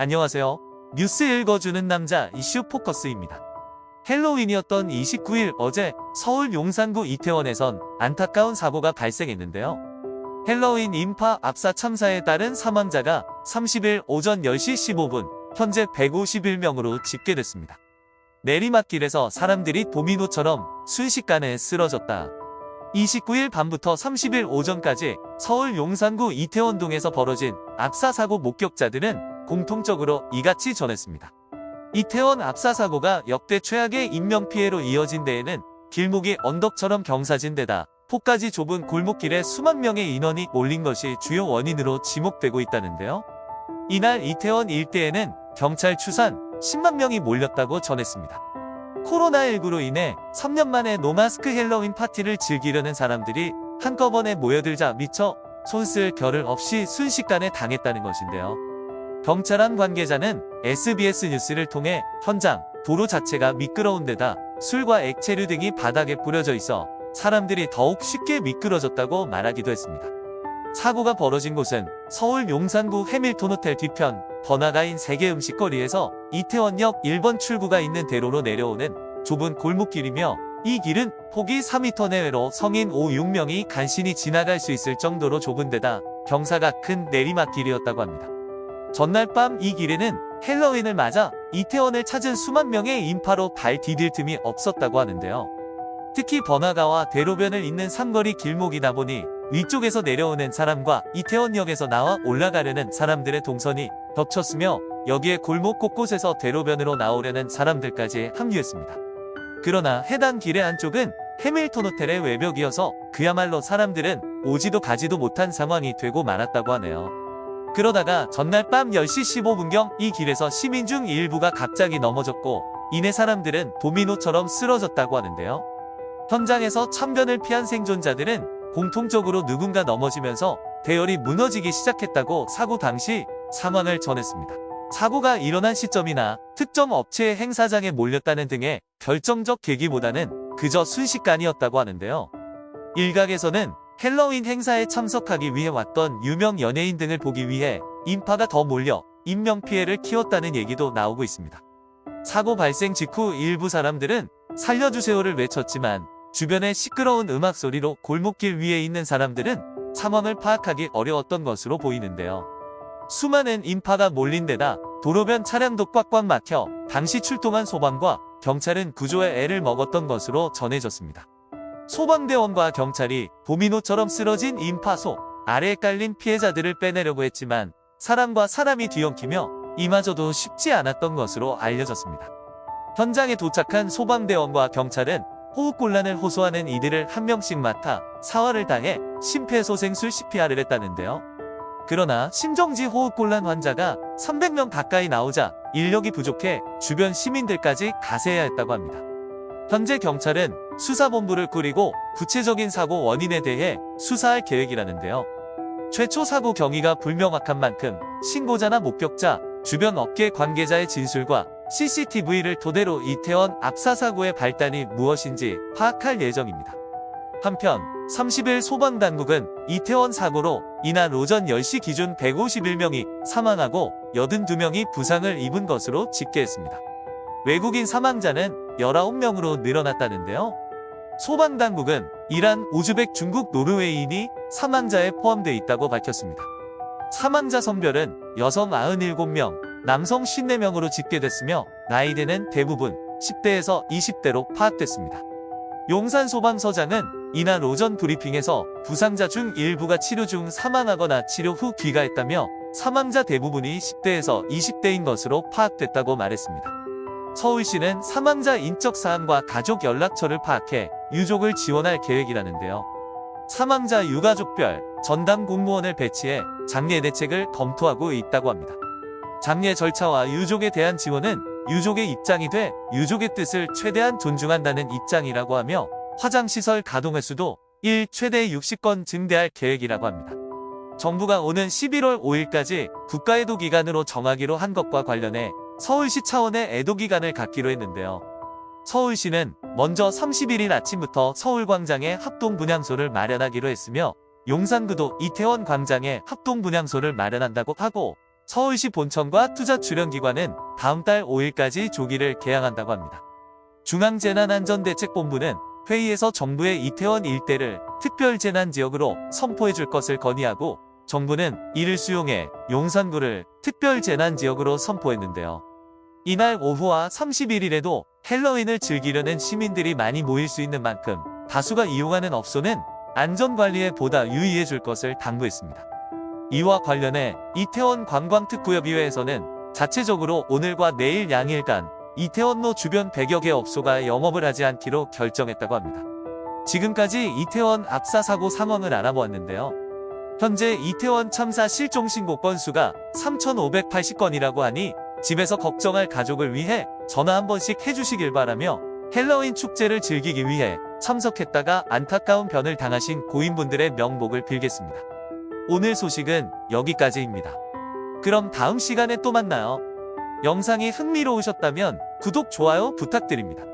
안녕하세요. 뉴스 읽어주는 남자 이슈 포커스입니다. 헬로윈이었던 29일 어제 서울 용산구 이태원에선 안타까운 사고가 발생했는데요. 헬로윈 인파 압사 참사에 따른 사망자가 30일 오전 10시 15분 현재 151명으로 집계됐습니다. 내리막길에서 사람들이 도미노처럼 순식간에 쓰러졌다. 29일 밤부터 30일 오전까지 서울 용산구 이태원동에서 벌어진 압사 사고 목격자들은 공통적으로 이같이 전했습니다. 이태원 압사 사고가 역대 최악의 인명피해로 이어진 데에는 길목이 언덕처럼 경사진 데다 폭까지 좁은 골목길에 수만 명의 인원이 몰린 것이 주요 원인으로 지목되고 있다는데요. 이날 이태원 일대에는 경찰 추산 10만 명이 몰렸다고 전했습니다. 코로나19로 인해 3년 만에 no마스크 헬로윈 파티를 즐기려는 사람들이 한꺼번에 모여들자 미처 손쓸 겨를 없이 순식간에 당했다는 것인데요. 경찰한 관계자는 SBS 뉴스를 통해 현장, 도로 자체가 미끄러운 데다 술과 액체류 등이 바닥에 뿌려져 있어 사람들이 더욱 쉽게 미끄러졌다고 말하기도 했습니다. 사고가 벌어진 곳은 서울 용산구 해밀톤 호텔 뒤편 번화가인 세계 음식거리에서 이태원역 1번 출구가 있는 대로로 내려오는 좁은 골목길이며 이 길은 폭이 4m 내외로 성인 5, 6명이 간신히 지나갈 수 있을 정도로 좁은 데다 경사가 큰 내리막길이었다고 합니다. 전날 밤 이 길에는 헬로윈을 맞아 이태원을 찾은 수만 명의 인파로 발 디딜 틈이 없었다고 하는데요. 특히 번화가와 대로변을 잇는 삼거리 길목이다 보니 위쪽에서 내려오는 사람과 이태원역에서 나와 올라가려는 사람들의 동선이 겹쳤으며 여기에 골목 곳곳에서 대로변으로 나오려는 사람들까지 합류했습니다. 그러나 해당 길의 안쪽은 해밀턴 호텔의 외벽이어서 그야말로 사람들은 오지도 가지도 못한 상황이 되고 말았다고 하네요. 그러다가 전날 밤 10시 15분경 이 길에서 시민 중 일부가 갑자기 넘어졌고 이내 사람들은 도미노처럼 쓰러졌다고 하는데요. 현장에서 참변을 피한 생존자들은 공통적으로 누군가 넘어지면서 대열이 무너지기 시작했다고 사고 당시 상황을 전했습니다. 사고가 일어난 시점이나 특정 업체의 행사장에 몰렸다는 등의 결정적 계기보다는 그저 순식간이었다고 하는데요. 일각에서는 헬로윈 행사에 참석하기 위해 왔던 유명 연예인 등을 보기 위해 인파가 더 몰려 인명피해를 키웠다는 얘기도 나오고 있습니다. 사고 발생 직후 일부 사람들은 살려주세요를 외쳤지만 주변의 시끄러운 음악 소리로 골목길 위에 있는 사람들은 상황을 파악하기 어려웠던 것으로 보이는데요. 수많은 인파가 몰린 데다 도로변 차량도 꽉꽉 막혀 당시 출동한 소방과 경찰은 구조에 애를 먹었던 것으로 전해졌습니다. 소방대원과 경찰이 도미노처럼 쓰러진 인파소 아래에 깔린 피해자들을 빼내려고 했지만 사람과 사람이 뒤엉키며 이마저도 쉽지 않았던 것으로 알려졌습니다. 현장에 도착한 소방대원과 경찰은 호흡곤란을 호소하는 이들을 한 명씩 맡아 사활을 당해 심폐소생술 CPR을 했다는데요. 그러나 심정지 호흡곤란 환자가 300명 가까이 나오자 인력이 부족해 주변 시민들까지 가세해야 했다고 합니다. 현재 경찰은 수사본부를 꾸리고 구체적인 사고 원인에 대해 수사할 계획이라는데요. 최초 사고 경위가 불명확한 만큼 신고자나 목격자, 주변 업계 관계자의 진술과 CCTV를 토대로 이태원 압사 사고의 발단이 무엇인지 파악할 예정입니다. 한편 30일 소방당국은 이태원 사고로 이날 오전 10시 기준 151명이 사망하고 82명이 부상을 입은 것으로 집계했습니다. 외국인 사망자는 19명으로 늘어났다는데요. 소방당국은 이란, 우즈벡, 중국, 노르웨이인이 사망자에 포함되어 있다고 밝혔습니다. 사망자 성별은 여성 97명, 남성 54명으로 집계됐으며 나이대는 대부분 10대에서 20대로 파악됐습니다. 용산소방서장은 이날 오전 브리핑에서 부상자 중 일부가 치료 중 사망하거나 치료 후 귀가했다며 사망자 대부분이 10대에서 20대인 것으로 파악됐다고 말했습니다. 서울시는 사망자 인적 사항과 가족 연락처를 파악해 유족을 지원할 계획이라는데요. 사망자 유가족별 전담 공무원을 배치해 장례 대책을 검토하고 있다고 합니다. 장례 절차와 유족에 대한 지원은 유족의 입장이 돼 유족의 뜻을 최대한 존중한다는 입장이라고 하며 화장시설 가동 횟수도 1 최대 60건 증대할 계획이라고 합니다. 정부가 오는 11월 5일까지 국가애도 기간으로 정하기로 한 것과 관련해 서울시 차원의 애도 기간을 갖기로 했는데요. 서울시는 먼저 31일 아침부터 서울광장에 합동분향소를 마련하기로 했으며 용산구도 이태원 광장에 합동분향소를 마련한다고 하고 서울시 본청과 투자출연기관은 다음 달 5일까지 조기를 개항한다고 합니다. 중앙재난안전대책본부는 회의에서 정부의 이태원 일대를 특별재난지역으로 선포해 줄 것을 건의하고 정부는 이를 수용해 용산구를 특별재난지역으로 선포했는데요. 이날 오후와 31일에도 헬로윈을 즐기려는 시민들이 많이 모일 수 있는 만큼 다수가 이용하는 업소는 안전관리에 보다 유의해 줄 것을 당부했습니다. 이와 관련해 이태원 관광특구협의회에서는 자체적으로 오늘과 내일 양일간 이태원로 주변 100여 개 업소가 영업을 하지 않기로 결정했다고 합니다. 지금까지 이태원 압사 사고 상황을 알아보았는데요. 현재 이태원 참사 실종 신고 건수가 3,580건이라고 하니 집에서 걱정할 가족을 위해 전화 한 번씩 해주시길 바라며 헬로윈 축제를 즐기기 위해 참석했다가 안타까운 변을 당하신 고인분들의 명복을 빌겠습니다. 오늘 소식은 여기까지입니다. 그럼 다음 시간에 또 만나요. 영상이 흥미로우셨다면 구독, 좋아요 부탁드립니다.